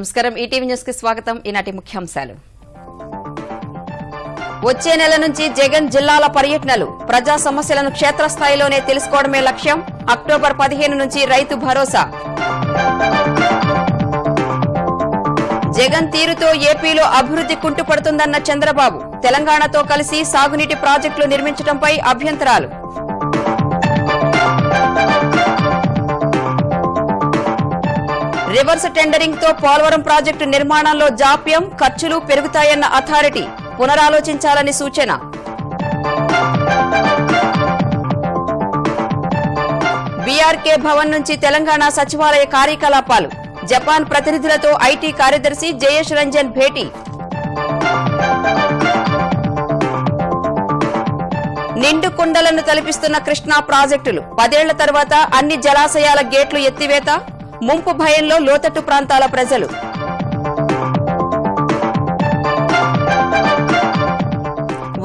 నమస్కారం. ఈటీవీ న్యూస్కి స్వాగతం. ఈనాటి ముఖ్యాంశాలు. వచ్చే నెల నుంచి జగన్ జిల్లాల పర్యటనలు ప్రజా సమస్యలను క్షేత్రస్థాయిలోనే తెలుసుకోవడమే లక్ష్యం. అక్టోబర్ పదిహేను నుంచి రైతు భరోసా. జగన్ తీరుతో ఏపీలో అభివృద్ధి కుంటుపడుతుందన్న చంద్రబాబు తెలంగాణతో కలిసి సాగునీటి ప్రాజెక్టులు నిర్మించడంపై అభ్యంతరాలు. రివర్స్ టెండరింగ్తో పోలవరం ప్రాజెక్టు నిర్మాణంలో జాప్యం ఖర్చులు పెరుగుతాయన్న అథారిటీ పునరాలోచించాలని సూచన. బీఆర్కే భవన్ నుంచి తెలంగాణ సచివాలయ కార్యకలాపాలు. జపాన్ ప్రతినిధులతో ఐటీ కార్యదర్శి జయేష్ రంజన్ భేటీ. నిండు కుండలను తలపిస్తున్న కృష్ణా ప్రాజెక్టులు. పదేళ్ళ తర్వాత అన్ని జలాశయాల గేట్లు ఎత్తివేత. ముంపు భయంలో లోతట్టు ప్రాంతాల ప్రజలు.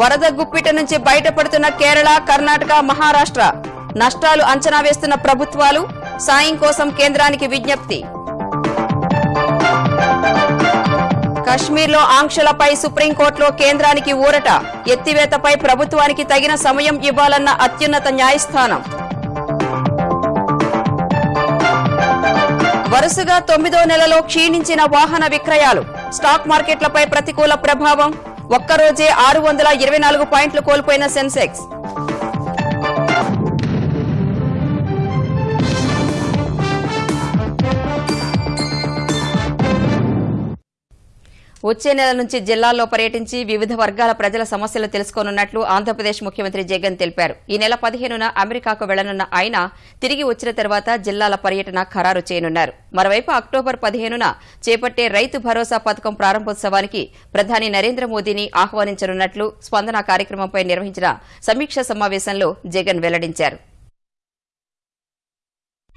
వరద గుప్పిట నుంచి బయటపడుతున్న కేరళ కర్ణాటక మహారాష్ట్ర. నష్టాలు అంచనా వేస్తున్న ప్రభుత్వాలు సాయం కోసం కేంద్రానికి విజ్ఞప్తి. కశ్మీర్లో ఆంక్షలపై సుప్రీంకోర్టులో కేంద్రానికి ఊరట. ఎత్తివేతపై ప్రభుత్వానికి తగిన సమయం ఇవ్వాలన్న అత్యున్నత న్యాయస్థానం. వరుసగా తొమ్మిదో నెలలో క్షీణించిన వాహన విక్రయాలు. స్టాక్ మార్కెట్లపై ప్రతికూల ప్రభావం. ఒక్కరోజే ఆరు వందల ఇరవై నాలుగు పాయింట్లు కోల్పోయిన సెన్సెక్స్. వచ్చే నెల నుంచి జిల్లాల్లో పర్యటించి వివిధ వర్గాల ప్రజల సమస్యలు తెలుసుకోనున్నట్లు ఆంధ్రప్రదేశ్ ముఖ్యమంత్రి జగన్ తెలిపారు. ఈ నెల పదిహేనున అమెరికాకు వెళ్ళనున్న ఆయన తిరిగి వచ్చిన తర్వాత జిల్లాల పర్యటన ఖరారు చేయనున్నారు. మరోవైపు అక్టోబర్ పదిహేనున చేపట్టే రైతు భరోసా పథకం ప్రారంభోత్సవానికి ప్రధాని నరేంద్ర మోదీని ఆహ్వానించనున్నట్లు స్పందన కార్యక్రమంపై నిర్వహించిన సమీక్షా సమావేశంలో జగన్ వెల్లడించారు.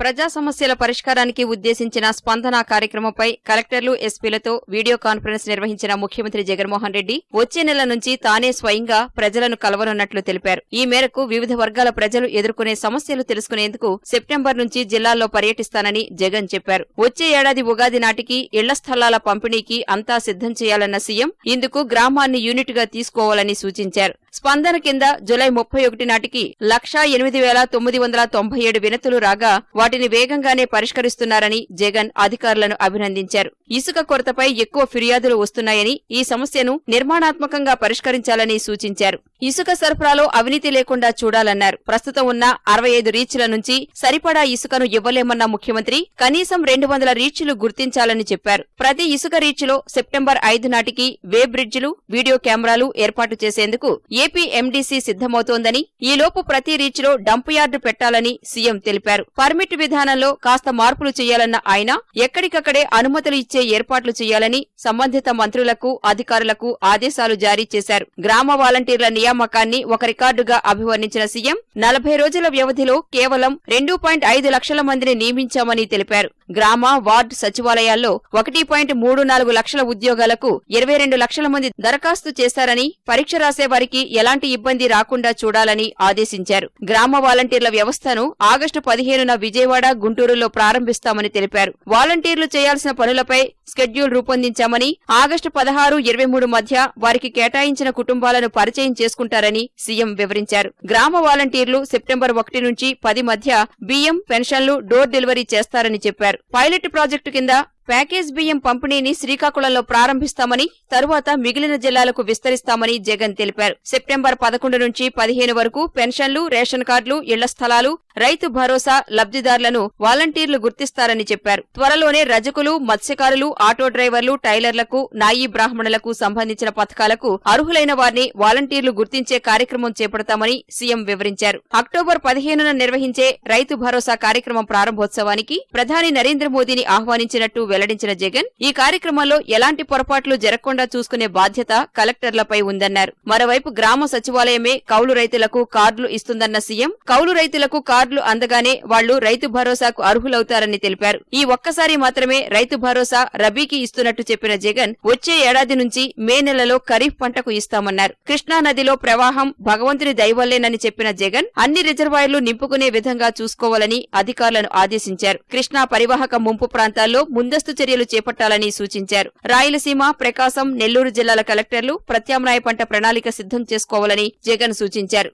ప్రజా సమస్యల పరిష్కారానికి ఉద్దేశించిన స్పందన కార్యక్రమంపై కలెక్టర్లు ఎస్పీలతో వీడియో కాన్ఫరెన్స్ నిర్వహించిన ముఖ్యమంత్రి జగన్మోహన్ రెడ్డి వచ్చే నెల నుంచి తానే స్వయంగా ప్రజలను కలవనున్నట్లు తెలిపారు. ఈ మేరకు వివిధ వర్గాల ప్రజలు ఎదుర్కొనే సమస్యలు తెలుసుకునేందుకు సెప్టెంబర్ నుంచి జిల్లాల్లో పర్యటిస్తానని జగన్ చెప్పారు. వచ్చే ఏడాది ఉగాది నాటికి ఇళ్ళ స్థలాల పంపిణీకి అంతా సిద్దం చేయాలన్న సీఎం ఇందుకు గ్రామాన్ని యూనిట్గా తీసుకోవాలని సూచించారు. స్పందన కింద జులై ముప్పై ఒకటి నాటికి లక్షా ఎనిమిది వేల తొమ్మిది వందల తొంభై ఏడు వినతులు రాగా వాటిని వేగంగానే పరిష్కరిస్తున్నారని జగన్ అధికారులను అభినందించారు. ఇసుక కొరతపై ఎక్కువ ఫిర్యాదులు వస్తున్నాయని ఈ సమస్యను నిర్మాణాత్మకంగా పరిష్కరించాలని సూచించారు. ఇసుక సరఫరాలో అవినీతి లేకుండా చూడాలన్నారు. ప్రస్తుతం ఉన్న అరవై ఐదు రీచ్ల నుంచి సరిపడా ఇసుకను ఇవ్వలేమన్న ముఖ్యమంత్రి కనీసం రెండు వందల రీచ్లు గుర్తించాలని చెప్పారు. ప్రతి ఇసుక రీచ్లో సెప్టెంబర్ ఐదు నాటికి వే బ్రిడ్జిలు వీడియో కెమెరాలు ఏర్పాటు చేసేందుకు ఏపీ ఎండీసీ సిద్దమవుతోందని ఈలోపు ప్రతి రీచ్లో డంప్ యార్డు పెట్టాలని సీఎం తెలిపారు. పర్మిట్ విధానంలో కాస్త మార్పులు చేయాలన్న ఆయన ఎక్కడికక్కడే అనుమతులు ఇచ్చే ఏర్పాట్లు చేయాలని సంబంధిత మంత్రులకు అధికారులకు ఆదేశాలు జారీ చేశారు. గ్రామ వాలంటీర్ల నియామకాన్ని ఒక రికార్డుగా అభివర్ణించిన సీఎం నలభై రోజుల వ్యవధిలో కేవలం రెండు పాయింట్ ఐదు లక్షల మందిని నియమించామని తెలిపారు. గ్రామ వార్డు సచివాలయాల్లో ఒకటి పాయింట్ మూడు నాలుగు లక్షల ఉద్యోగాలకు ఇరవై రెండు లక్షల మంది దరఖాస్తు చేశారని పరీక్ష రాసే వారికి ఎలాంటి ఇబ్బంది రాకుండా చూడాలని ఆదేశించారు. గ్రామ వాలంటీర్ల వ్యవస్థను ఆగస్టు పదిహేనున విజయవాడ గుంటూరులో ప్రారంభిస్తామని తెలిపారు. వాలంటీర్లు చేయాల్సిన పనులపై షెడ్యూల్ రూపొందించామని ఆగస్టు పదహారు ఇరవై మూడు మధ్య వారికి కేటాయించిన కుటుంబాలను పరిచయం చేసుకుంటారని సీఎం వివరించారు. గ్రామ వాలంటీర్లు సెప్టెంబర్ ఒకటి నుంచి పది మధ్య బియ్యం పెన్షన్లు డోర్ డెలివరీ చేస్తారని చెప్పారు. పైలట్ ప్రాజెక్టు కింద ప్యాకేజ్ బియ్యం పంపిణీని శ్రీకాకుళంలో ప్రారంభిస్తామని తరువాత మిగిలిన జిల్లాలకు విస్తరిస్తామని జగన్ తెలిపారు. సెప్టెంబర్ పదకొండు నుంచి పదిహేను వరకు పెన్షన్లు రేషన్ కార్డులు ఇళ్ళ స్థలాలు రైతు భరోసా లబ్దిదారులను వాలంటీర్లు గుర్తిస్తారని చెప్పారు. త్వరలోనే రజకులు మత్స్యకారులు ఆటో డ్రైవర్లు టైలర్లకు నాయీ బ్రాహ్మణులకు సంబంధించిన పథకాలకు అర్హులైన వారిని వాలంటీర్లు గుర్తించే కార్యక్రమం చేపడతామని సీఎం వివరించారు. అక్టోబర్ పదిహేనున నిర్వహించే రైతు భరోసా కార్యక్రమం ప్రారంభోత్సవానికి ప్రధాని నరేంద్ర మోదీని ఆహ్వానించినట్టు వెల్లడించిన జగన్ ఈ కార్యక్రమంలో ఎలాంటి పొరపాట్లు జరగకుండా చూసుకునే బాధ్యత కలెక్టర్లపై ఉందన్నారు. మరోవైపు గ్రామ సచివాలయమే కౌలు రైతులకు కార్డులు ఇస్తుందన్న సీఎం కౌలు రైతులకు కార్డులు అందగానే వాళ్ళు రైతు భరోసాకు అర్హులవుతారని తెలిపారు. ఈ ఒక్కసారి మాత్రమే రైతు భరోసా రబీకి ఇస్తున్నట్టు చెప్పిన జగన్ వచ్చే ఏడాది నుంచి మే నెలలో ఖరీఫ్ పంటకు ఇస్తామన్నారు. కృష్ణా నదిలో ప్రవాహం భగవంతుని దయవల్లేనని చెప్పిన జగన్ అన్ని రిజర్వాయర్లు నింపుకునే విధంగా చూసుకోవాలని అధికారులను ఆదేశించారు. కృష్ణా పరివాహక ముంపు ప్రాంతాల్లో ముందస్తు ముందస్తు చర్యలు చేపట్టాలని సూచించారు. రాయలసీమ ప్రకాశం నెల్లూరు జిల్లాల కలెక్టర్లు ప్రత్యామ్నాయ పంట ప్రణాళిక సిద్ధం చేసుకోవాలని జగన్ సూచించారు.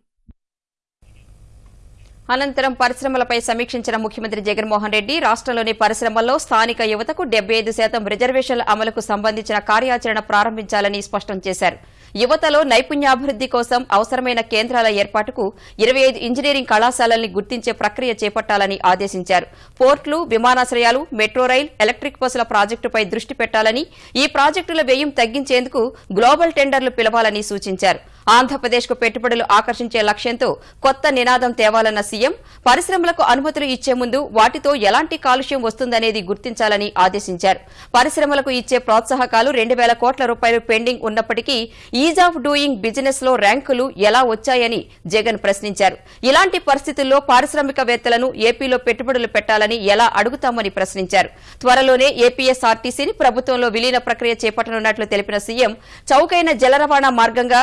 అనంతరం పరిశ్రమలపై సమీక్షించిన ముఖ్యమంత్రి జగన్మోహన్ రెడ్డి రాష్ట్రంలోని పరిశ్రమల్లో స్థానిక యువతకు డెబ్బై ఐదు శాతం రిజర్వేషన్ల అమలుకు సంబంధించిన కార్యాచరణ ప్రారంభించాలని స్పష్టం చేశారు. యువతలో నైపుణ్యాభివృద్ది కోసం అవసరమైన కేంద్రాల ఏర్పాటుకు ఇరవై ఐదు ఇంజనీరింగ్ కళాశాలల్ని గుర్తించే ప్రక్రియ చేపట్టాలని ఆదేశించారు. పోర్టులు విమానాశ్రయాలు మెట్రో రైల్ ఎలక్ట్రిక్ బస్సుల ప్రాజెక్టుపై దృష్టి పెట్టాలని ఈ ప్రాజెక్టుల వ్యయం తగ్గించేందుకు గ్లోబల్ టెండర్లు పిలవాలని సూచించారు. ఆంధ్రప్రదేశ్కు పెట్టుబడులు ఆకర్షించే లక్ష్యంతో కొత్త నినాదం తేవాలన్న సీఎం పరిశ్రమలకు అనుమతులు ఇచ్చే ముందు వాటితో ఎలాంటి కాలుష్యం వస్తుందనేది గుర్తించాలని ఆదేశించారు. పరిశ్రమలకు ఇచ్చే ప్రోత్సాహకాలు రెండు వేల కోట్ల రూపాయలు పెండింగ్ ఉన్నప్పటికీ ఈజ్ ఆఫ్ డూయింగ్ బిజినెస్లో ర్యాంకులు ఎలా వచ్చాయని జగన్ ప్రశ్నించారు. ఇలాంటి పరిస్థితుల్లో పారిశ్రామికవేత్తలను ఏపీలో పెట్టుబడులు పెట్టాలని ఎలా అడుగుతామని ప్రశ్నించారు. త్వరలోనే ఏపీఎస్ఆర్టీసీని ప్రభుత్వంలో విలీన ప్రక్రియ చేపట్టనున్నట్లు తెలిపిన సీఎం చౌకైన జల రవాణా మార్గంగా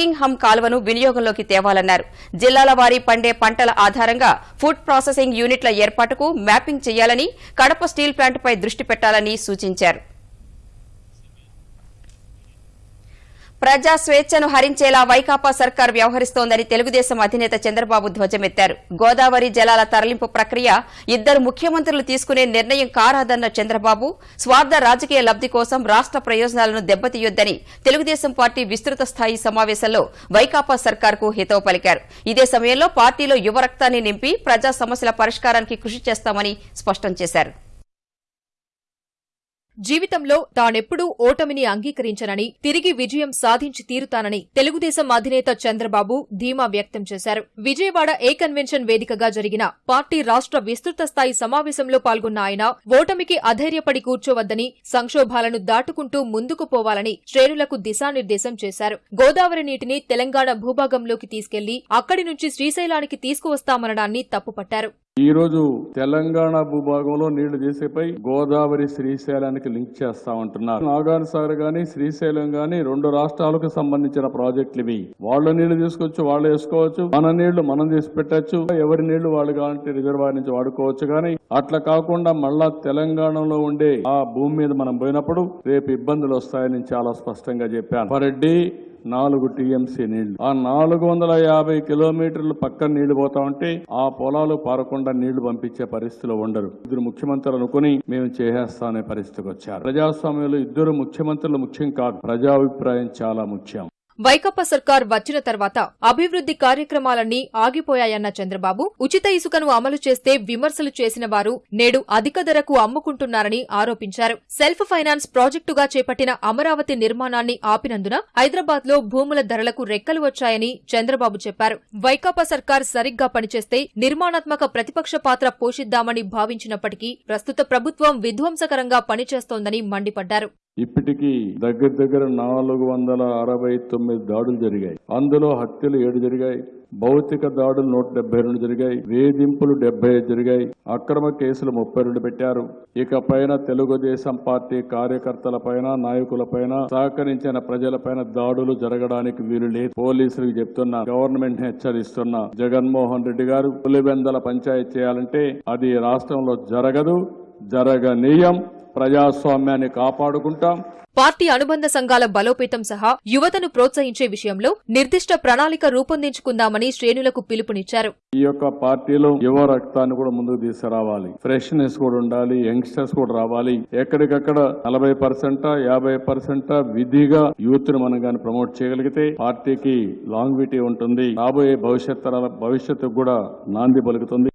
బకింగ్హమ్ కాలువను వినియోగంలోకి తేవాలన్నారు. జిల్లాల వారీ పండే పంటల ఆధారంగా ఫుడ్ ప్రాసెసింగ్ యూనిట్ల ఏర్పాటుకు మ్యాపింగ్ చేయాలని కడప స్టీల్ ప్లాంట్పై దృష్టి పెట్టాలని సూచించారు. ప్రజా స్వేచ్ఛను హరించేలా వైకాపా సర్కార్ వ్యవహరిస్తోందని తెలుగుదేశం అధినేత చంద్రబాబు ధ్వజమెత్తారు. గోదావరి జలాల తరలింపు ప్రక్రియ ఇద్దరు ముఖ్యమంత్రులు తీసుకునే నిర్ణయం కారాదన్న చంద్రబాబు స్వార్థ రాజకీయ లబ్ది కోసం రాష్ట ప్రయోజనాలను దెబ్బతీయొద్దని తెలుగుదేశం పార్టీ విస్తృత స్థాయి సమావేశంలో వైకాపా సర్కార్కు హితవు పలికారు. ఇదే సమయంలో పార్టీలో యువ రక్తాన్ని నింపి ప్రజా సమస్యల పరిష్కారానికి కృషి చేస్తామని స్పష్టం చేశారు. జీవితంలో తానెప్పుడూ ఓటమిని అంగీకరించనని తిరిగి విజయం సాధించి తీరుతానని తెలుగుదేశం అధినేత చంద్రబాబు ధీమా వ్యక్తం చేశారు. విజయవాడ ఏ కన్వెన్షన్ వేదికగా జరిగిన పార్టీ రాష్ట్ర విస్తృత స్థాయి సమావేశంలో పాల్గొన్న ఆయన ఓటమికి అధైర్యపడి కూర్చోవద్దని సంక్షోభాలను దాటుకుంటూ ముందుకు పోవాలని శ్రేణులకు దిశానిర్దేశం చేశారు. గోదావరి నీటిని తెలంగాణ భూభాగంలోకి తీసుకెళ్ళి అక్కడి నుంచి శ్రీశైలానికి తీసుకువస్తామనడాన్ని తప్పుపట్టారు. ఈ రోజు తెలంగాణ భూభాగంలో నీళ్ళు తీసేపై గోదావరి శ్రీశైలానికి లింక్ చేస్తా ఉంటున్నారు. నాగార్ సాగర్ గాని శ్రీశైలం గాని రెండు రాష్ట్రాలకు సంబంధించిన ప్రాజెక్టులు ఇవి. వాళ్ళ నీళ్ళు తీసుకొచ్చి వాళ్ళు వేసుకోవచ్చు. మన నీళ్ళు మనం తీసి పెట్టచ్చు. ఎవరి నీళ్ళు వాళ్ళు కావాలంటే రిజర్వాయర్ నుంచి వాడుకోవచ్చు కానీ అట్లా కాకుండా మళ్ళా తెలంగాణలో ఉండే ఆ భూమి మీద మనం పోయినప్పుడు రేపు ఇబ్బందులు వస్తాయని చాలా స్పష్టంగా చెప్పాను. పర్ డే నాలుగు టీఎంసీ నీళ్ళు. ఆ నాలుగు వందల యాభై కిలోమీటర్లు పక్కన నీళ్ళు పోతా ఉంటే ఆ పొలాలు పారకుండా నీళ్ళు పంపించే పరిస్థితిలో ఉండరు. ఇద్దరు ముఖ్యమంత్రులు అనుకుని మేము చేసేస్తామనే పరిస్థితికి వచ్చారు. ప్రజాస్వామ్యంలో ఇద్దరు ముఖ్యమంత్రులు ముఖ్యం కాదు. ప్రజాభిప్రాయం చాలా ముఖ్యం. వైకప్ప సర్కార్ వచ్చిన తర్వాత అభివృద్ది కార్యక్రమాలన్నీ ఆగిపోయాయన్న చంద్రబాబు ఉచిత ఇసుకను అమలు చేస్తే విమర్శలు చేసిన వారు నేడు అధిక ధరకు అమ్ముకుంటున్నారని ఆరోపించారు. సెల్ఫ్ ఫైనాన్స్ ప్రాజెక్టుగా చేపట్టిన అమరావతి నిర్మాణాన్ని ఆపినందున హైదరాబాద్లో భూముల ధరలకు రెక్కలు వచ్చాయని చంద్రబాబు చెప్పారు. వైకాపా సర్కార్ సరిగ్గా పనిచేస్తే నిర్మాణాత్మక ప్రతిపక్ష పాత్ర పోషిద్దామని భావించినప్పటికీ ప్రస్తుత ప్రభుత్వం విధ్వంసకరంగా పనిచేస్తోందని మండిపడ్డారు. ఇప్పటికీ దగ్గర దగ్గర నాలుగు వందల అరవై తొమ్మిది దాడులు జరిగాయి. అందులో హత్యలు ఏడు జరిగాయి. భౌతిక దాడులు నూట డెబ్బై రెండు జరిగాయి. వేధింపులు డెబ్బై ఐదు జరిగాయి. అక్రమ కేసులు ముప్పై రెండు పెట్టారు. ఇక పైన తెలుగుదేశం పార్టీ కార్యకర్తల పైన నాయకుల పైన సహకరించిన ప్రజలపైన దాడులు జరగడానికి వీలు లేదు. పోలీసులకు చెప్తున్నా గవర్నమెంట్ హెచ్చరిస్తున్నా జగన్మోహన్ రెడ్డి గారు పులివెందల పంచాయతీ చేయాలంటే అది రాష్ట్రంలో జరగదు జరగనీయం. ప్రజాస్వామ్యాన్ని కాపాడుకుంటాం. పార్టీ అనుబంధ సంఘాల బలోపేతం సహా యువతను ప్రోత్సహించే విషయంలో నిర్దిష్ట ప్రణాళిక రూపొందించుకుందామని శ్రేణులకు పిలుపునిచ్చారు. ఈ యొక్క పార్టీలో యువ రక్తాన్ని కూడా ముందుకు తీసుకురావాలి. ఫ్రెష్నెస్ కూడా ఉండాలి యంగ్స్టర్స్ కూడా రావాలి. ఎక్కడికక్కడ నలభై పర్సెంట్ యాభై పర్సెంట్ విధిగా యూత్ని మనం కానీ ప్రమోట్ చేయగలిగితే పార్టీకి లాంగ్విటీ ఉంటుంది. రాబోయే భవిష్యత్ తరాల భవిష్యత్తుకు కూడా నాంది పలుకుతుంది.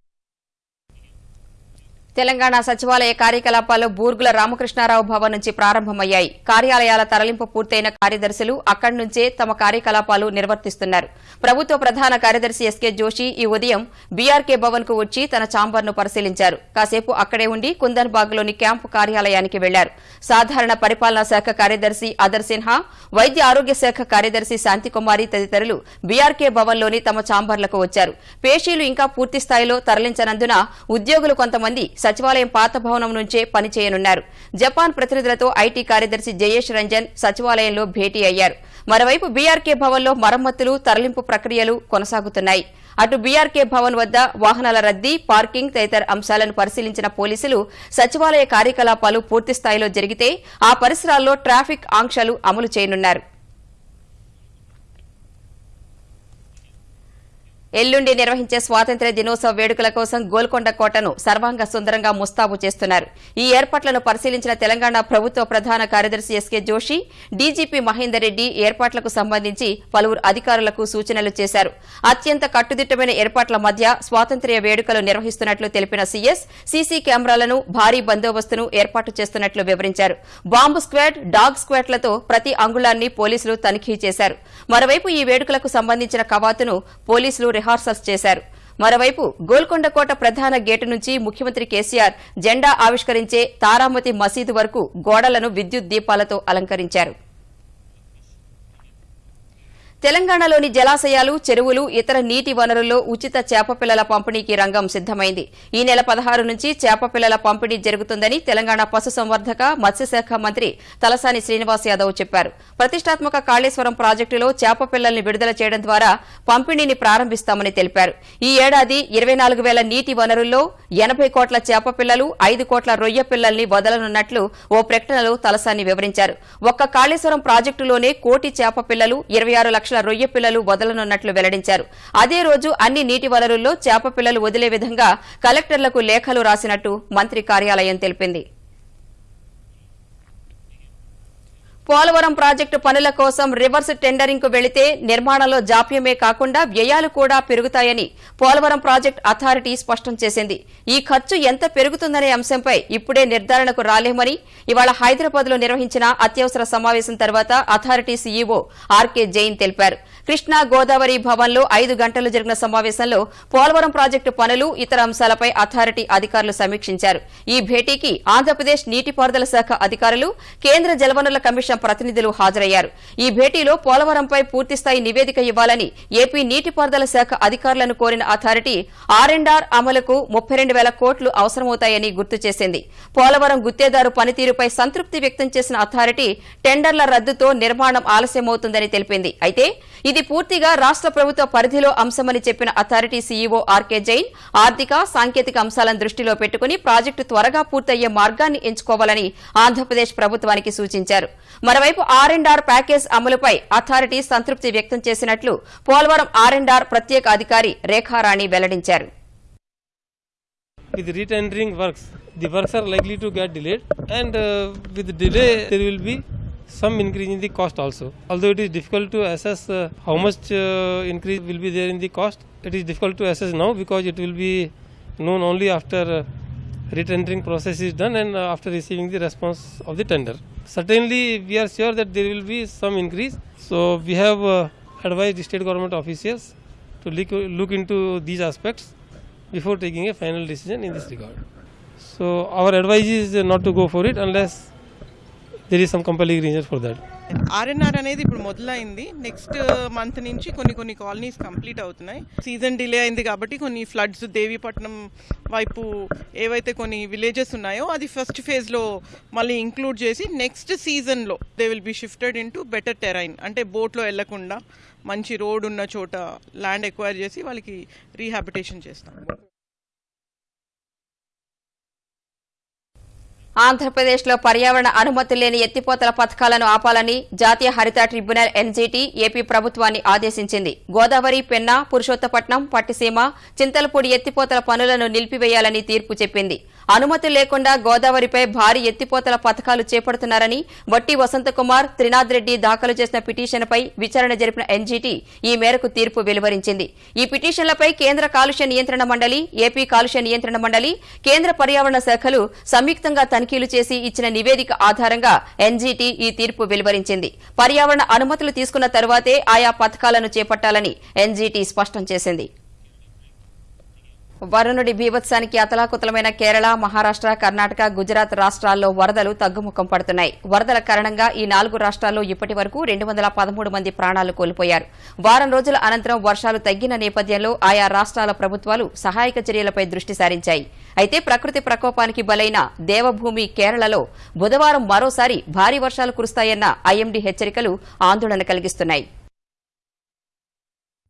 తెలంగాణ సచివాలయ కార్యకలాపాలు బూర్గుల రామకృష్ణారావు భవన్ నుంచి ప్రారంభమయ్యాయి. కార్యాలయాల తరలింపు పూర్తయిన కార్యదర్శులు అక్కడి నుంచే తమ కార్యకలాపాలు నిర్వర్తిస్తున్నారు. ప్రభుత్వ ప్రధాన కార్యదర్శి ఎస్కే జోషి ఈ ఉదయం బీఆర్కే భవన్కు వచ్చి తన ఛాంబర్ను పరిశీలించారు. కాసేపు అక్కడే ఉండి కుందన్ బాగ్లోని క్యాంపు కార్యాలయానికి వెళ్ళారు. సాధారణ పరిపాలనా శాఖ కార్యదర్శి అదర్ సిన్హా వైద్య ఆరోగ్య శాఖ కార్యదర్శి శాంతికుమారి తదితరులు బీఆర్కే భవన్లోని తమ ఛాంబర్లకు వచ్చారు. పేషీలు ఇంకా పూర్తి స్థాయిలో తరలించనందున ఉద్యోగులు కొంతమంది సచివాలయం పాత భవనం నుంచే పనిచేయనున్నారు. జపాన్ ప్రతినిధులతో ఐటీ కార్యదర్శి జయేష్ రంజన్ సచివాలయంలో భేటీ అయ్యారు. మరోవైపు బీఆర్కే భవన్లో మరమ్మతులు తరలింపు ప్రక్రియలు కొనసాగుతున్నాయి. అటు బీఆర్కే భవన్ వద్ద వాహనాల రద్దీ పార్కింగ్ తదితర అంశాలను పరిశీలించిన పోలీసులు సచివాలయ కార్యకలాపాలు పూర్తిస్థాయిలో జరిగితే ఆ పరిసరాల్లో ట్రాఫిక్ ఆంక్షలు అమలు చేయనున్నారు. ఎల్లుండి నిర్వహించే స్వాతంత్ర్య దినోత్సవ వేడుకల కోసం గోల్కొండ కోటను సర్వాంగ సుందరంగా ముస్తాబు చేస్తున్నారు. ఈ ఏర్పాట్లను పరిశీలించిన తెలంగాణ ప్రభుత్వ ప్రధాన కార్యదర్శి ఎస్కే జోషి డీజీపీ మహేందర్ రెడ్డి ఏర్పాట్లకు సంబంధించి పలువురు అధికారులకు సూచనలు చేశారు. అత్యంత కట్టుదిట్టమైన ఏర్పాట్ల మధ్య స్వాతంత్ర్య వేడుకలు నిర్వహిస్తున్నట్లు తెలిపిన సీఎస్ సీసీ కెమెరాలను భారీ బందోబస్తును ఏర్పాటు చేస్తున్నట్లు వివరించారు. బాంబు స్క్వాడ్ డాగ్ స్క్వాడ్లతో ప్రతి అంగుళాన్ని పోలీసులు తనిఖీ చేశారు. మరోవైపు ఈ వేడుకలకు సంబంధించిన కవాతును పోలీసులు రిహార్సల్స్ చేశారు. మరోవైపు గోల్కొండ కోట ప్రధాన గేటు నుంచి ముఖ్యమంత్రి కేసీఆర్ జెండా ఆవిష్కరించే తారామతి మసీదు వరకు గోడలను విద్యుత్ దీపాలతో అలంకరించారు. తెలంగాణలోని జలాశయాలు చెరువులు ఇతర నీటి వనరుల్లో ఉచిత చేపపిల్లల పంపిణీకి రంగం సిద్దమైంది ఈ నెల పదహారు నుంచి చేపపిల్లల పంపిణీ జరుగుతుందని తెలంగాణ పశుసంవర్ధక మత్స్యశాఖ మంత్రి తలసాని శ్రీనివాస్ యాదవ్ చెప్పారు. ప్రతిష్టాత్మక కాళేశ్వరం ప్రాజెక్టులో చేప పిల్లల్ని విడుదల చేయడం ద్వారా పంపిణీని ప్రారంభిస్తామని తెలిపారు. ఈ ఏడాది ఇరవై నాలుగు వేల నీటి వనరుల్లో ఎనభై కోట్ల చేపపిల్లలు ఐదు కోట్ల రొయ్య పిల్లల్ని వదలనున్నట్లు ఓ ప్రకటనలో తలసాని వివరించారు. ఒక్క కాళేశ్వరం ప్రాజెక్టులోనే కోటి చేప పిల్లలు ఇరవై ఆరు లక్షల రొయ్య పిల్లలు వదలనున్నట్లు వెల్లడించారు. అదే రోజు అన్ని నీటి వనరుల్లో చేప పిల్లలు వదిలే విధంగా కలెక్టర్లకు లేఖలు రాసినట్టు మంత్రి కార్యాలయం తెలిపింది. పోలవరం ప్రాజెక్టు పనుల కోసం రివర్స్ టెండరింగ్కు వెళితే నిర్మాణంలో జాప్యమే కాకుండా వ్యయాలు కూడా పెరుగుతాయని పోలవరం ప్రాజెక్టు అథారిటీ స్పష్టం చేసింది. ఈ ఖర్చు ఎంత పెరుగుతుందనే అంశంపై ఇప్పుడే నిర్ధారణకు రాలేమని ఇవాళ హైదరాబాద్లో నిర్వహించిన అత్యవసర సమావేశం తర్వాత అథారిటీ సీఈఓ ఆర్కే జైన్ తెలిపారు. కృష్ణా గోదావరి భవన్లో ఐదు గంటలు జరిగిన సమావేశంలో పోలవరం ప్రాజెక్టు పనులు ఇతర అంశాలపై అథారిటీ అధికారులు సమీక్షించారు. ఈ భేటీకి ఆంధ్రప్రదేశ్ నీటిపారుదల శాఖ అధికారులు కేంద్ర జలవనరుల కమిషన్ ప్రతినిధులు హాజరయ్యారు. ఈ భేటీలో పోలవరంపై పూర్తిస్థాయి నివేదిక ఇవ్వాలని ఏపీ నీటిపారుదల శాఖ అధికారులను కోరిన అథారిటీ ఆర్ఎండ్ఆర్ ఆర్ అమలుకు ముప్పై రెండు వేల కోట్లు అవసరమవుతాయని గుర్తు చేసింది. పోలవరం గుత్తేదారు పనితీరుపై సంతృప్తి వ్యక్తం చేసిన అథారిటీ టెండర్ల రద్దుతో నిర్మాణం ఆలస్యమవుతుందని తెలిపింది. అయితే ఇది పూర్తిగా రాష్ట్ర ప్రభుత్వ పరిధిలో అంశమని చెప్పిన అథారిటీ సీఈఓ ఆర్కే జైన్ ఆర్థిక సాంకేతిక అంశాలను దృష్టిలో పెట్టుకుని ప్రాజెక్టు త్వరగా పూర్తయ్యే మార్గాన్ని ఎంచుకోవాలని ఆంధ్రప్రదేశ్ ప్రభుత్వానికి సూచించారు. మరోవైపు ఆర్ఎండ్ఆర్ ప్యాకేజ్ అమలుపై అథారిటీ సంతృప్తి వ్యక్తం చేసినట్లు పోలవరం ఆర్ఎండ్ఆర్ ఆర్ ప్రత్యేక అధికారి రేఖారాణి వెల్లడించారు. With retendering works the works are likely to get delayed and uh, with delay there will be some increase in the cost also. Although it is difficult to assess uh, how much uh, increase will be there in the cost it is difficult to assess now because it will be known only after uh, retendering process is done and uh, after receiving the response of the tender. Certainly we are sure that there will be some increase. So we have uh, advised state government officials to look, look into these aspects before taking a final decision in this regard. So our advice is not to go for it unless there is some compelling reason for that RNR అనేది ఇప్పుడు మొదలైంది. Next month uh, నుంచి కొన్ని కొన్ని colonies complete అవుతున్నాయి. Season delay అయింది కాబట్టి కొన్ని ఫ్లడ్స్ దేవీపట్నం వైపు ఏవైతే కొన్ని విలేజెస్ ఉన్నాయో అది ఫస్ట్ ఫేజ్లో మళ్ళీ ఇంక్లూడ్ చేసి నెక్స్ట్ సీజన్లో they will be shifted into better terrain అంటే బోట్లో వెళ్ళకుండా మంచి రోడ్ ఉన్న చోట ల్యాండ్ ఎక్వైర్ చేసి వాళ్ళకి రీహాబిటేషన్ చేస్తాం. ఆంధ్రప్రదేశ్లో పర్యావరణ అనుమతులు లేని ఎత్తిపోతల పథకాలను ఆపాలని జాతీయ హరిత ట్రిబ్యునల్ ఎన్జీటీ ఏపీ ప్రభుత్వాన్ని ఆదేశించింది. గోదావరి పెన్నా పురుషోత్తపట్నం పట్టిసీమ చింతలపూడి ఎత్తిపోతల పనులను నిలిపివేయాలని తీర్పు చెప్పింది. అనుమతులు లేకుండా గోదావరిపై భారీ ఎత్తిపోతల పథకాలు చేపడుతున్నారని వట్టి వసంతకుమార్ త్రినాథ్ రెడ్డి దాఖలు చేసిన పిటిషన్పై విచారణ జరిపిన ఎన్జీటీ ఈ మేరకు తీర్పు వెలువరించింది. ఈ పిటిషన్లపై కేంద్ర కాలుష్య నియంత్రణ మండలి ఏపీ కాలుష్య నియంత్రణ మండలి కేంద్ర పర్యావరణ శాఖలు సంయుక్తంగా తనిఖీలు చేసి ఇచ్చిన నివేదిక ఆధారంగా ఎన్జీటీ ఈ తీర్పు వెలువరించింది. పర్యావరణ అనుమతులు తీసుకున్న తర్వాతే ఆయా పథకాలను చేపట్టాలని ఎన్జీటీ స్పష్టం చేసింది. వరుణుడి బీభత్సానికి అతలాకుతలమైన కేరళ మహారాష్ట్ర కర్ణాటక గుజరాత్ రాష్ట్రాల్లో వరదలు తగ్గుముఖం పడుతున్నాయి. వరదల కారణంగా ఈ నాలుగు రాష్ట్రాల్లో ఇప్పటి వరకు రెండు వందల పదమూడు మంది ప్రాణాలు కోల్పోయారు. వారం రోజుల అనంతరం వర్షాలు తగ్గిన నేపథ్యంలో ఆయా రాష్ట్రాల ప్రభుత్వాలు సహాయక చర్యలపై దృష్టి సారించాయి. అయితే ప్రకృతి ప్రకోపానికి బలైన దేవభూమి కేరళలో బుధవారం మరోసారి భారీ వర్షాలు కురుస్తాయన్న ఐఎండీ హెచ్చరికలు ఆందోళన కలిగిస్తున్నాయి.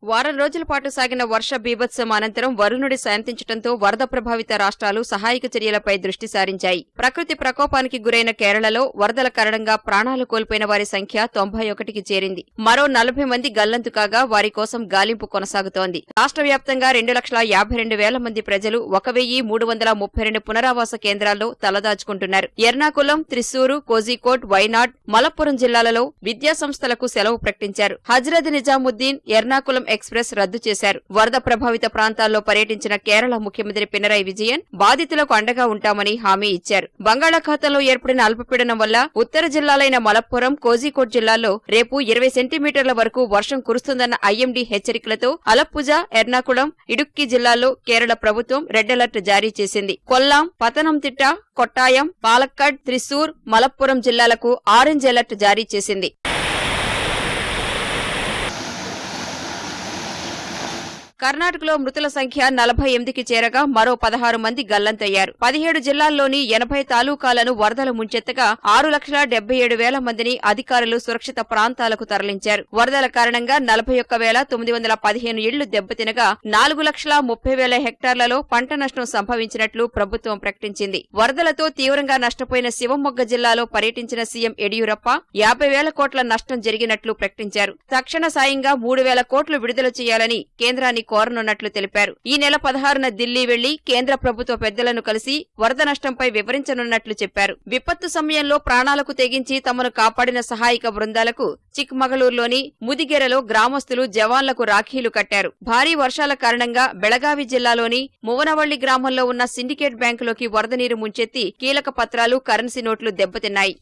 వారం రోజుల పాటు సాగిన వర్ష బీభత్సం అనంతరం వరుణుడి శాంతించడంతో వరద ప్రభావిత రాష్ట్రాలు సహాయక చర్యలపై దృష్టి సారించాయి. ప్రకృతి ప్రకోపానికి గురైన కేరళలో వరదల కారణంగా ప్రాణాలు కోల్పోయిన వారి సంఖ్య తొంభై ఒకటికి చేరింది. మరో నలభై మంది గల్లంతు కాగా వారి కోసం గాలింపు కొనసాగుతోంది. రాష్ట్ర వ్యాప్తంగా రెండు లక్షల యాభై రెండు వేల మంది ప్రజలు ఒక వెయ్యి మూడు వందల ముప్పై రెండు పునరావాస కేంద్రాల్లో తలదాచుకుంటున్నారు. ఎర్నాకుళం త్రిశూరు కోజికోట్ వైనాడ్ మలప్పురం జిల్లాలలో విద్యా సంస్థలకు సెలవు ప్రకటించారు. హజ్రత్ నిజాముద్దీన్ ఎర్నాకుళం ఎక్స్ప్రెస్ రద్దు చేశారు. వరద ప్రభావిత ప్రాంతాల్లో పర్యటించిన కేరళ ముఖ్యమంత్రి పినరాయి విజయన్ బాధితులకు అండగా ఉంటామని హామీ ఇచ్చారు. బంగాళాఖాతంలో ఏర్పడిన అల్పపీడనం వల్ల ఉత్తర జిల్లాలైన మలప్పురం కోజికోట్ జిల్లాల్లో రేపు ఇరవై సెంటీమీటర్ల వరకు వర్షం కురుస్తుందన్న ఐఎండీ హెచ్చరికలతో అలప్పుజ ఎర్నాకుళం ఇడుక్కి జిల్లాల్లో కేరళ ప్రభుత్వం రెడ్ అలర్ట్ జారీ చేసింది. కొల్లాం పతనంతిట్ట కొట్టాయం పాలక్కడ్ త్రిశూర్ మలప్పురం జిల్లాలకు ఆరెంజ్ అలర్ట్ జారీ చేసింది. కర్ణాటకలో మృతుల సంఖ్య నలభై ఎనిమిదికి చేరగా మరో పదహారు మంది గల్లంతయ్యారు. పదిహేడు జిల్లాల్లోని ఎనభై తాలూకాలను వరదలు ముంచెత్తగా ఆరు లక్షల డెబ్బై ఏడు వేల మందిని అధికారులు సురక్షిత ప్రాంతాలకు తరలించారు. వరదల కారణంగా నలభై ఒక్క వేల తొమ్మిది వందల పదిహేను ఇళ్ళు దెబ్బతినగా నాలుగు లక్షల ముప్పై వేల హెక్టార్లలో పంట నష్టం సంభవించినట్లు ప్రభుత్వం ప్రకటించింది. వరదలతో తీవ్రంగా నష్టపోయిన శివమొగ్గ జిల్లాలో పర్యటించిన సీఎం యడియూరప్ప యాభై వేల కోట్ల నష్టం జరిగినట్లు ప్రకటించారు. తక్షణ సాయంగా మూడు వేల కోట్లు విడుదల చేయాలని కేంద్రాన్ని కోరనున్నట్లు తెలిపారు. ఈ నెల పదహారున ఢిల్లీ వెళ్ళి కేంద్ర ప్రభుత్వ పెద్దలను కలిసి వరద నష్టంపై వివరించనున్నట్లు చెప్పారు. విపత్తు సమయంలో ప్రాణాలకు తెగించి తమను కాపాడిన సహాయక బృందాలకు చిక్మగళూరులోని ముదిగెరలో గ్రామస్తులు జవాన్లకు రాఖీలు కట్టారు. భారీ వర్షాల కారణంగా బెళగావి జిల్లాలోని మువనవళ్ళి గ్రామంలో ఉన్న సిండికేట్ బ్యాంకులోకి వరద నీరు ముంచెత్తి కీలక పత్రాలు కరెన్సీ నోట్లు దెబ్బతిన్నాయి.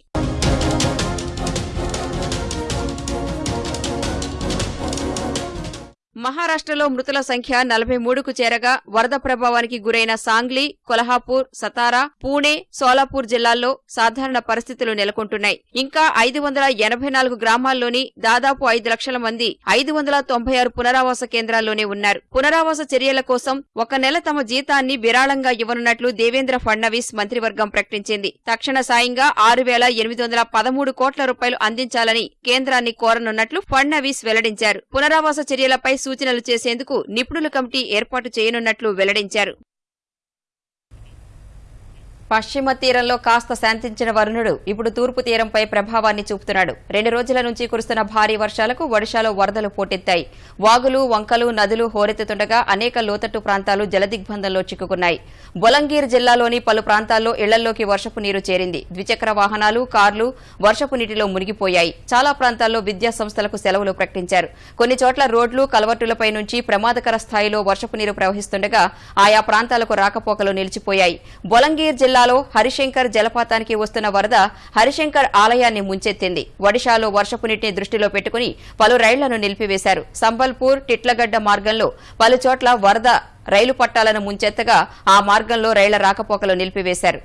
మహారాష్ట్రలో మృతుల సంఖ్య నలభై మూడుకు చేరగా వరద ప్రభావానికి గురైన సాంగ్లీ కొల్హాపూర్ సతారా పూణే సోలాపూర్ జిల్లాల్లో సాధారణ పరిస్థితులు నెలకొంటున్నాయి. ఇంకా ఐదు వందల ఎనభై నాలుగు గ్రామాల్లోని దాదాపు ఐదు లక్షల మంది ఐదు వందల తొంభై ఆరు పునరావాస కేంద్రాల్లోనే ఉన్నారు. పునరావాస చర్యల కోసం ఒక నెల తమ జీతాన్ని విరాళంగా ఇవ్వనున్నట్లు దేవేంద్ర ఫడ్నవీస్ మంత్రివర్గం ప్రకటించింది. తక్షణ సాయంగా ఆరు వేల ఎనిమిది వందల పదమూడు కోట్ల రూపాయలు అందించాలని కేంద్రాన్ని కోరనున్నట్లు ఫడ్నవీస్ వెల్లడించారు. పునరావాస చర్యలపై సూచనలు చేసేందుకు నిపుణుల కమిటీ ఏర్పాటు చేయనున్నట్లు వెల్లడించారు పశ్చిమ తీరంలో కాస్త శాంతించిన వరుణుడు ఇప్పుడు తూర్పు తీరంపై ప్రభావాన్ని చూపుతున్నాడు. రెండు రోజుల నుంచి కురుస్తున్న భారీ వర్షాలకు ఒడిశాలో వరదలు పోటెత్తాయి. వాగులు వంకలు నదులు హోరెత్తుతుండగా అనేక లోతట్టు ప్రాంతాలు జలదిగ్బంధంలో చిక్కుకున్నాయి. బొలంగీర్ జిల్లాలోని పలు ప్రాంతాల్లో ఇళ్ళల్లోకి వర్షపు నీరు చేరింది. ద్విచక్ర వాహనాలు కార్లు వర్షపు నీటిలో మునిగిపోయాయి. చాలా ప్రాంతాల్లో విద్యా సంస్థలకు సెలవులు ప్రకటించారు. కొన్ని చోట్ల రోడ్లు కలవట్టులపై నుంచి ప్రమాదకర స్థాయిలో వర్షపు నీరు ప్రవహిస్తుండగా ఆయా ప్రాంతాలకు రాకపోకలు నిలిచిపోయాయి. బొలంగీర్ జిల్లా జిల్లాలో హరిశంకర్ జలపాతానికి వస్తున్న వరద హరిశంకర్ ఆలయాన్ని ముంచెత్తింది. ఒడిశాలో వర్షపు నీటిని దృష్టిలో పెట్టుకుని పలు రైళ్ళను నిలిపివేశారు. సంబల్పూర్ టిట్లగడ్డ మార్గంలో పలు చోట్ల వరద రైలు పట్టాలను ముంచెత్తగా ఆ మార్గంలో రైళ్ళ రాకపోకలు నిలిపివేశారు.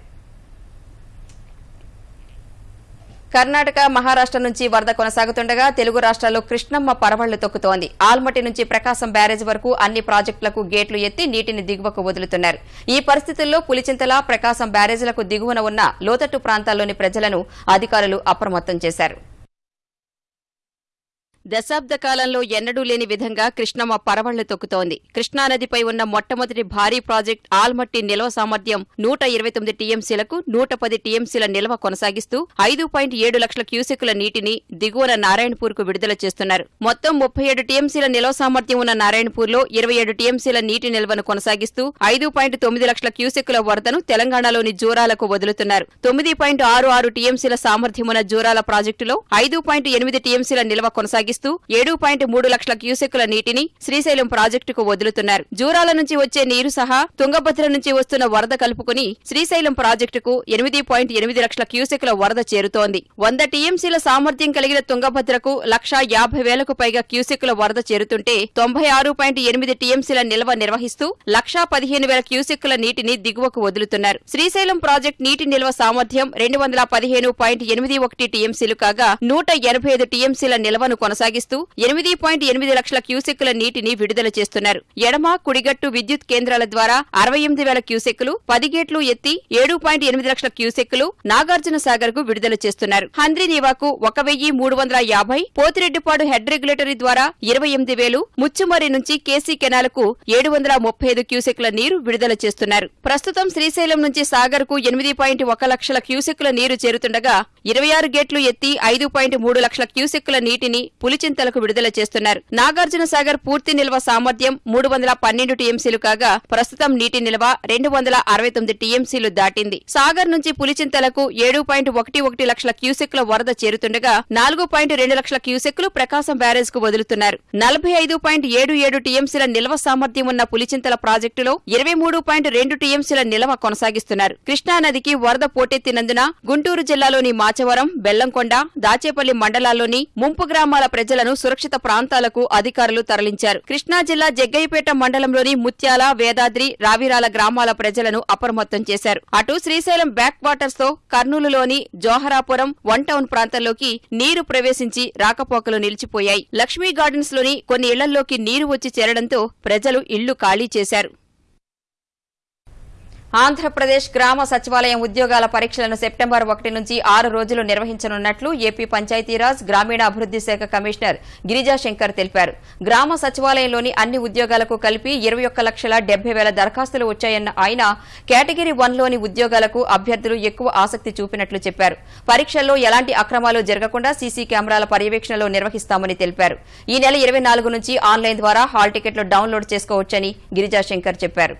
కర్ణాటక మహారాష్ట్ర నుంచి వరద కొనసాగుతుండగా తెలుగు రాష్ట్రాల్లో కృష్ణమ్మ పరవళ్ళు తొక్కుతోంది. ఆల్మట్టి నుంచి ప్రకాశం బ్యారేజ్ వరకు అన్ని ప్రాజెక్టులకు గేట్లు ఎత్తి నీటిని దిగువకు వదులుతున్నారు. ఈ పరిస్థితుల్లో పులిచింతల ప్రకాశం బ్యారేజీలకు దిగువన ఉన్న లోతట్టు ప్రాంతాల్లోని ప్రజలను అధికారులు అప్రమత్తం చేశారు. దశాబ్ద కాలంలో ఎన్నడూ లేని విధంగా కృష్ణమ్మ పరవళ్ళు తొక్కుతోంది. కృష్ణానదిపై ఉన్న మొట్టమొదటి భారీ ప్రాజెక్ట్ ఆల్మట్టి నిల్వ సామర్థ్యం నూట ఇరవై తొమ్మిది టీఎంసీలకు నూట పది టీఎంసీల నిల్వ కొనసాగిస్తూ ఐదు పాయింట్ ఏడు లక్షల క్యూసెక్కుల నీటిని దిగువన నారాయణపూర్కు విడుదల చేస్తున్నారు. మొత్తం ముప్పై ఏడు టీఎంసీల నిల్వ సామర్థ్యం ఉన్న నారాయణపూర్లో ఇరవై ఏడు టీఎంసీల నీటి నిల్వను కొనసాగిస్తూ ఐదు పాయింట్ తొమ్మిది లక్షల క్యూసెక్కుల వరదను తెలంగాణలోని జూరాలకు వదులుతున్నారు. తొమ్మిది పాయింట్ ఆరు ఆరు టీఎంసీల సామర్థ్యమున్న జూరాల ప్రాజెక్టులో ఐదు పాయింట్ ఎనిమిది టీఎంసీల నిల్వ కొనసాగిస్తూ చేస్తూ ఏడు పాయింట్ మూడు లక్షల క్యూసెక్కుల నీటిని శ్రీశైలం ప్రాజెక్టుకు వదులుతున్నారు. జూరాల నుంచి వచ్చే నీరు సహా తుంగభద్ర నుంచి వస్తున్న వరద కలుపుకుని శ్రీశైలం ప్రాజెక్టుకు ఎనిమిది పాయింట్ ఎనిమిది లక్షల క్యూసెక్కుల వరద చేరుతోంది. వంద టీఎంసీల సామర్థ్యం కలిగిన తుంగభద్రకు లక్షా యాభై వేలకు పైగా క్యూసెక్కుల వరద చేరుతుంటే తొంభై ఆరు పాయింట్ ఎనిమిది టీఎంసీల నిల్వ నిర్వహిస్తూ లక్షా పదిహేను వేల క్యూసెక్కుల నీటిని దిగువకు వదులుతున్నారు. శ్రీశైలం ప్రాజెక్టు నీటి నిల్వ సామర్థ్యం రెండు వందల పదిహేను పాయింట్ ఎనిమిది ఒకటి టీఎంసీలు కాగా నూట ఎనభై ఐదు టీఎంసీల నిల్వను కొనసాగిస్తూ ఎనిమిది పాయింట్ ఎనిమిది లక్షల క్యూసెక్కుల నీటిని విడుదల చేస్తున్నారు. ఎడమ కుడిగట్టు విద్యుత్ కేంద్రాల ద్వారా అరవై ఎనిమిది వేల క్యూసెక్కులు పది గేట్లు ఎత్తి ఏడు పాయింట్ ఎనిమిది లక్షల క్యూసెక్కులు నాగార్జున సాగర్కు విడుదల చేస్తున్నారు. హంద్రి నీవాకు ఒక వెయ్యి మూడు వందల యాభై పోతిరెడ్డిపాడు హెడ్ రెగ్యులేటరీ ద్వారా ఇరవై ఎనిమిది వేలు ముచ్చుమరి నుంచి కేసీ కెనాలకు ఏడు వందల ముప్పై ఐదు క్యూసెక్ల నీరు విడుదల చేస్తున్నారు. ప్రస్తుతం శ్రీశైలం నుంచి సాగర్కు ఎనిమిది పాయింట్ ఒక లక్షల క్యూసెక్కుల నీరు చేరుతుండగా ఇరవై ఆరు గేట్లు ఎత్తి ఐదు పాయింట్ మూడు లక్షల క్యూసెక్కుల నీటిని పులిచింతలకు విడుదల చేస్తున్నారు. నాగార్జున సాగర్ పూర్తి నిల్వ సామర్థ్యం మూడు వందల పన్నెండు టీఎంసీలు కాగా ప్రస్తుతం నీటి నిల్వ రెండు వందల అరవై తొమ్మిది టీఎంసీలు దాటింది. సాగర్ నుంచి పులిచింతలకు ఏడు పాయింట్ ఒకటి ఒకటి లక్షల క్యూసెక్ల వరద చేరుతుండగా నాలుగు పాయింట్ రెండు లక్షల క్యూసెక్లు ప్రకాశం బ్యారేజ్కు వదులుతున్నారు. నలభై ఐదు పాయింట్ ఏడు ఏడు టీఎంసీల నిల్వ సామర్థ్యం ఉన్న పులిచింతల ప్రాజెక్టులో ఇరవై మూడు పాయింట్ రెండు టీఎంసీల నిల్వ కొనసాగిస్తున్నారు. కృష్ణానదికి వరద పోటెత్తినందున గుంటూరు జిల్లాలోని మాచవరం బెల్లంకొండ దాచేపల్లి మండలాల్లోని ముంపు గ్రామాల ప్రజలను సురక్షిత ప్రాంతాలకు అధికారులు తరలించారు. కృష్ణా జిల్లా జగ్గయ్యపేట మండలంలోని ముత్యాల వేదాద్రి రావిరాల గ్రామాల ప్రజలను అప్రమత్తం చేశారు. అటు శ్రీశైలం బ్యాక్ వాటర్స్తో కర్నూలులోని జోహరాపురం వన్ టౌన్ ప్రాంతంలోకి నీరు ప్రవేశించి రాకపోకలు నిలిచిపోయాయి. లక్ష్మీ గార్డెన్స్లోని కొన్ని ఇళ్ళలోకి నీరు వచ్చి చేరడంతో ప్రజలు ఇళ్ళు ఖాళీ చేశారు. ఆంధ్రప్రదేశ్ గ్రామ సచివాలయం ఉద్యోగాల పరీక్షలను సెప్టెంబర్ ఒకటి నుంచి ఆరు రోజులు నిర్వహించనున్నట్లు ఏపీ పంచాయతీరాజ్ గ్రామీణాభివృద్ది శాఖ కమిషనర్ గిరిజా శంకర్ తెలిపారు. గ్రామ సచివాలయంలోని అన్ని ఉద్యోగాలకు కలిపి ఇరవై ఒక్క లక్షల డెబ్బై వేల దరఖాస్తులు వచ్చాయన్న ఆయన కేటగిరీ వన్లోని ఉద్యోగాలకు అభ్యర్థులు ఎక్కువ ఆసక్తి చూపినట్లు చెప్పారు. పరీక్షల్లో ఎలాంటి అక్రమాలు జరగకుండా సీసీ కెమెరాల పర్యవేక్షణలో నిర్వహిస్తామని తెలిపారు. ఈ నెల ఇరవై నాలుగు నుంచి ఆన్లైన్ ద్వారా హాల్ టికెట్లు డౌన్లోడ్ చేసుకోవచ్చని గిరిజా శంకర్ చెప్పారు.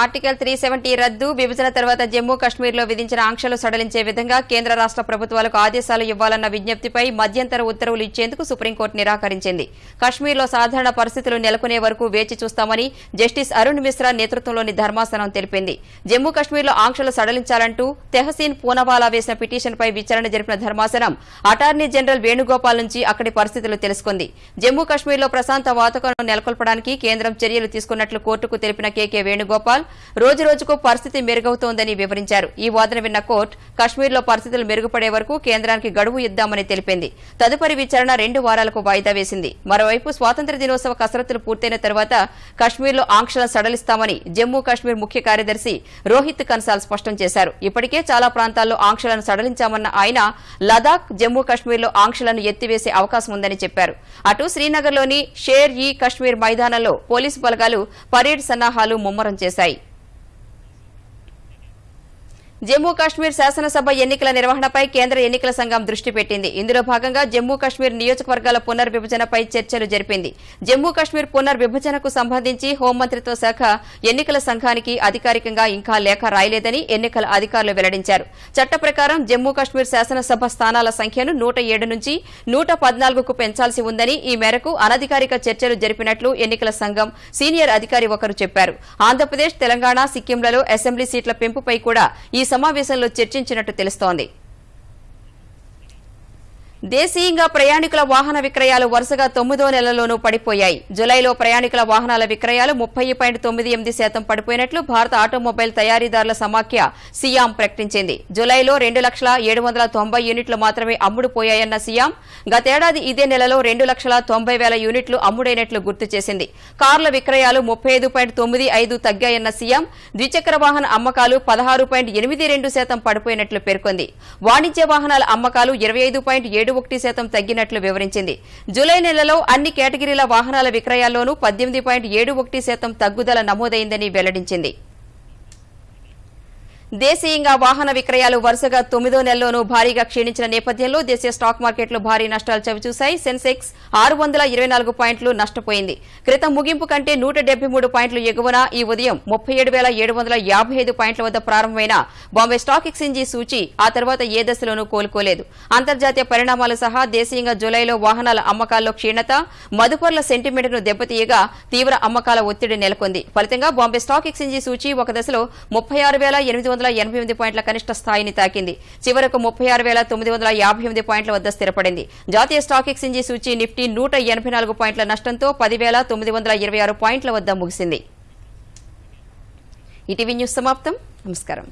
ఆర్టికల్ త్రీ సెవెంటీ రద్దు విభజన తర్వాత జమ్మూ కశ్మీర్లో విధించిన ఆంక్షలు సడలించే విధంగా కేంద్ర రాష్ట ప్రభుత్వాలకు ఆదేశాలు ఇవ్వాలన్న విజ్ఞప్తిపై మధ్యంతర ఉత్తర్వులు ఇచ్చేందుకు సుప్రీంకోర్టు నిరాకరించింది. కశ్మీర్లో సాధారణ పరిస్థితులు నెలకొనే వరకు వేచి చూస్తామని జస్టిస్ అరుణ్ మిశ్రా నేతృత్వంలోని ధర్మాసనం తెలిపింది. జమ్మూ కశ్మీర్లో ఆంక్షలు సడలించాలంటూ తెహసీన్ పూనవాలా వేసిన పిటిషన్పై విచారణ జరిపిన ధర్మాసనం అటార్నీ జనరల్ వేణుగోపాల్ నుంచి అక్కడి పరిస్థితులు తెలుసుకుంది. జమ్మూ కశ్మీర్లో ప్రశాంత వాతావరణం నెలకొల్పడానికి కేంద్రం చర్యలు తీసుకున్నట్లు కోర్టుకు తెలిపిన కేకే వేణుగోపాల్ రోజు రోజుకు పరిస్థితి మెరుగవుతోందని వివరించారు. ఈ వాదన విన్న కోర్టు కశ్మీర్లో పరిస్థితులు మెరుగుపడే వరకు కేంద్రానికి గడువు ఇద్దామని తెలిపింది. తదుపరి విచారణ రెండు వారాలకు వాయిదా వేసింది. మరోవైపు స్వాతంత్ర దినోత్సవ కసరత్తులు పూర్తయిన తర్వాత కశ్మీర్లో ఆంక్షలను సడలిస్తామని జమ్మూ కశ్మీర్ ముఖ్య కార్యదర్శి రోహిత్ కన్సాల్ స్పష్టం చేశారు. ఇప్పటికే చాలా ప్రాంతాల్లో ఆంక్షలను సడలించామన్న ఆయన లదాఖ్ జమ్మూ కశ్మీర్లో ఆంక్షలను ఎత్తివేసే అవకాశం ఉందని చెప్పారు. అటు శ్రీనగర్లోని షేర్ ఈ కశ్మీర్ మైదానంలో పోలీసు బలగాలు పరేడ్ సన్నాహాలు ముమ్మరం చేశాయి. జమ్మూ కాశ్మీర్ శాసనసభ ఎన్నికల నిర్వహణపై కేంద్ర ఎన్నికల సంఘం దృష్టి పెట్టింది. ఇందులో భాగంగా జమ్మూ కాశ్మీర్ నియోజకవర్గాల పునర్విభజనపై చర్చలు జరిపింది. జమ్మూ కాశ్మీర్ పునర్విభజనకు సంబంధించి హోంమంత్రిత్వ శాఖ ఎన్నికల సంఘానికి అధికారికంగా ఇంకా లేఖ రాయలేదని ఎన్నికల అధికారులు వెల్లడించారు. చట్ట ప్రకారం జమ్మూ కాశ్మీర్ శాసనసభ స్థానాల సంఖ్యను నూట ఏడు నుంచి నూట పద్నాలుగుకు పెంచాల్సి ఉందని ఈ మేరకు అనధికారిక చర్చలు జరిపినట్లు ఎన్నికల సంఘం సీనియర్ అధికారి ఒకరు చెప్పారు. ఆంధ్రప్రదేశ్ తెలంగాణ సిక్కింలలో అసెంబ్లీ సీట్ల పెంపుపై కూడా ఈ సమావేశంలో చర్చించినట్టు తెలుస్తోంది. దేశీయంగా ప్రయాణికుల వాహన విక్రయాలు వరుసగా తొమ్మిదో నెలలోనూ పడిపోయాయి. జులైలో ప్రయాణికుల వాహనాల విక్రయాలు ముప్పై పాయింట్ తొమ్మిది ఎనిమిది శాతం పడిపోయినట్లు భారత ఆటోమొబైల్ తయారీదారుల సమాఖ్య సియాం ప్రకటించింది. జులైలో రెండు లక్షల ఏడు వందల తొంభై యూనిట్లు మాత్రమే అమ్ముడుపోయాయన్న సియాం గతేడాది ఇదే నెలలో రెండు లక్షల తొంభై వేల యూనిట్లు అమ్ముడైనట్లు గుర్తు చేసింది. కార్ల విక్రయాలు ముప్పై ఐదు పాయింట్ తొమ్మిది ఐదు తగ్గాయన్న సీఎం ద్విచక్ర వాహన అమ్మకాలు పదహారు పాయింట్ ఎనిమిది రెండు శాతం పడిపోయినట్లు పేర్కొంది. వాణిజ్య వాహనాల అమ్మకాలు ఇరవై ఐదు పాయింట్ ఏడు ఒకటి శాతం తగ్గినట్లు వివరించింది. జూలై నెలలో అన్ని కేటగిరీల వాహనాల విక్రయాల్లోనూ పద్దెనిమిది పాయింట్ ఏడు ఒకటి శాతం తగ్గుదల నమోదైందని వెల్లడించింది. దేశీయంగా వాహన విక్రయాలు వరుసగా తొమ్మిదో నెలలోనూ భారీగా క్షీణించిన నేపథ్యంలో దేశీయ స్టాక్ మార్కెట్లు భారీ నష్టాలు చవిచూశాయి. సెన్సెక్స్ ఆరు వందల ఇరవై నాలుగు పాయింట్లు నష్టపోయింది. క్రితం ముగింపు కంటే నూట డెబ్బై మూడు పాయింట్లు ఎగువన ఈ ఉదయం ముప్పై ఏడు వేల ఏడు వందల యాభై ఐదు పాయింట్ల వద్ద ప్రారంభమైన బాంబే స్టాక్ ఎక్స్చేంజీ సూచి ఆ తర్వాత ఏ దశలోనూ కోలుకోలేదు. అంతర్జాతీయ పరిణామాలు సహా దేశీయంగా జులైలో వాహనాల అమ్మకాల్లో క్షీణత మదుపర్ల సెంటిమెంట్ను దెబ్బతీయగా తీవ్ర అమ్మకాల ఒత్తిడి నెలకొంది. ఫలితంగా బాంబే స్టాక్ ఎక్స్చేంజీ సూచి ఒక దశలో ముప్పై ఆరు వేల ఎనిమిది వందల ఎనభై ఎనిమిది పాయింట్ల కనిష్ట స్థాయిని తాకింది. చివరకు ముప్పై ఆరు వేల తొమ్మిది వందల యాభై ఎనిమిది పాయింట్ల వద్ద స్థిరపడింది. జాతీయ స్టాక్ ఎక్స్చేంజీ సూచి నిఫ్టీ నూట ఎనభై నాలుగు పాయింట్ల నష్టంతో పదివేల తొమ్మిది వందల ఇరవై ఆరు పాయింట్ల వద్ద ముగిసింది. ఇటీవీ న్యూస్ సమాప్తం. నమస్కారం.